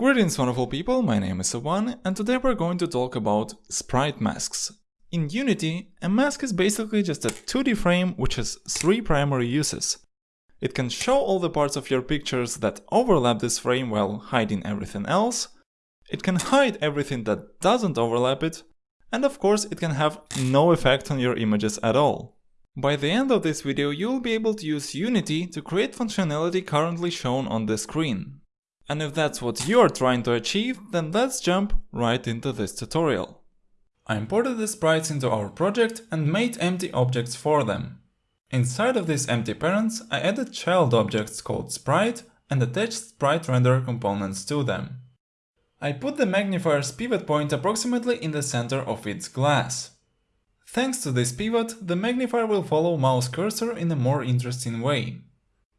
Greetings wonderful people, my name is Sawan and today we're going to talk about sprite masks. In Unity, a mask is basically just a 2D frame which has three primary uses. It can show all the parts of your pictures that overlap this frame while hiding everything else, it can hide everything that doesn't overlap it, and of course it can have no effect on your images at all. By the end of this video you'll be able to use Unity to create functionality currently shown on the screen. And if that's what you're trying to achieve, then let's jump right into this tutorial. I imported the sprites into our project and made empty objects for them. Inside of these empty parents, I added child objects called sprite and attached sprite renderer components to them. I put the magnifier's pivot point approximately in the center of its glass. Thanks to this pivot, the magnifier will follow mouse cursor in a more interesting way.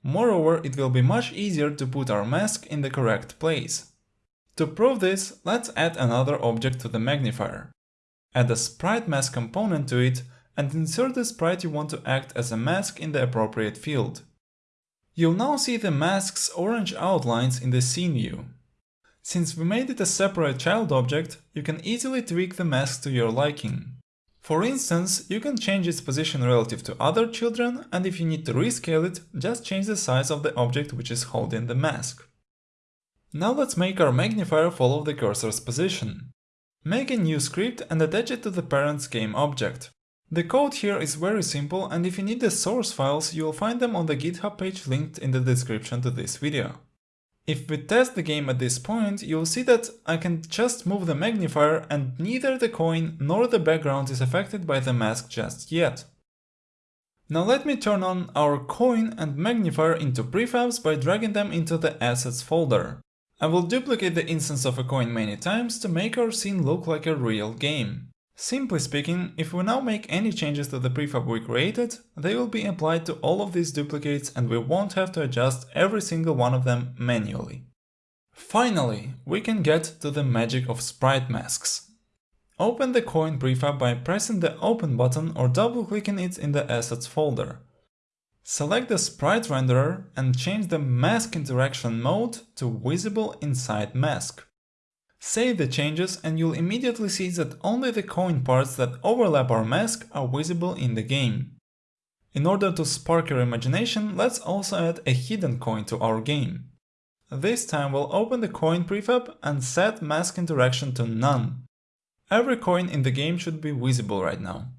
Moreover, it will be much easier to put our mask in the correct place. To prove this, let's add another object to the magnifier. Add a sprite mask component to it and insert the sprite you want to act as a mask in the appropriate field. You'll now see the mask's orange outlines in the scene view. Since we made it a separate child object, you can easily tweak the mask to your liking. For instance, you can change its position relative to other children and if you need to rescale it, just change the size of the object which is holding the mask. Now let's make our magnifier follow the cursor's position. Make a new script and attach it to the parent's game object. The code here is very simple and if you need the source files, you'll find them on the GitHub page linked in the description to this video. If we test the game at this point, you'll see that I can just move the magnifier and neither the coin nor the background is affected by the mask just yet. Now let me turn on our coin and magnifier into prefabs by dragging them into the assets folder. I will duplicate the instance of a coin many times to make our scene look like a real game. Simply speaking, if we now make any changes to the prefab we created, they will be applied to all of these duplicates and we won't have to adjust every single one of them manually. Finally, we can get to the magic of sprite masks. Open the coin prefab by pressing the open button or double-clicking it in the assets folder. Select the sprite renderer and change the mask interaction mode to visible inside mask. Save the changes and you'll immediately see that only the coin parts that overlap our mask are visible in the game. In order to spark your imagination, let's also add a hidden coin to our game. This time we'll open the coin prefab and set mask interaction to none. Every coin in the game should be visible right now.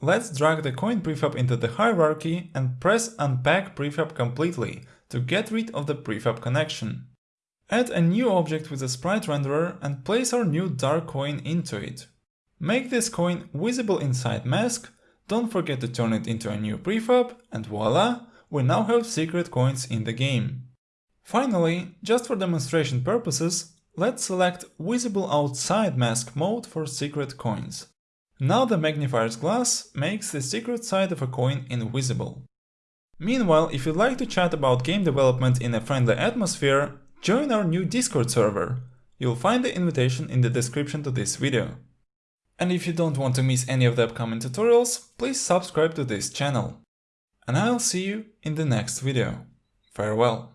Let's drag the coin prefab into the hierarchy and press unpack prefab completely to get rid of the prefab connection. Add a new object with a sprite renderer and place our new dark coin into it. Make this coin visible inside mask, don't forget to turn it into a new prefab, and voila, we now have secret coins in the game. Finally, just for demonstration purposes, let's select Visible Outside Mask mode for secret coins. Now the magnifier's glass makes the secret side of a coin invisible. Meanwhile, if you'd like to chat about game development in a friendly atmosphere, Join our new Discord server. You'll find the invitation in the description to this video. And if you don't want to miss any of the upcoming tutorials, please subscribe to this channel. And I'll see you in the next video. Farewell.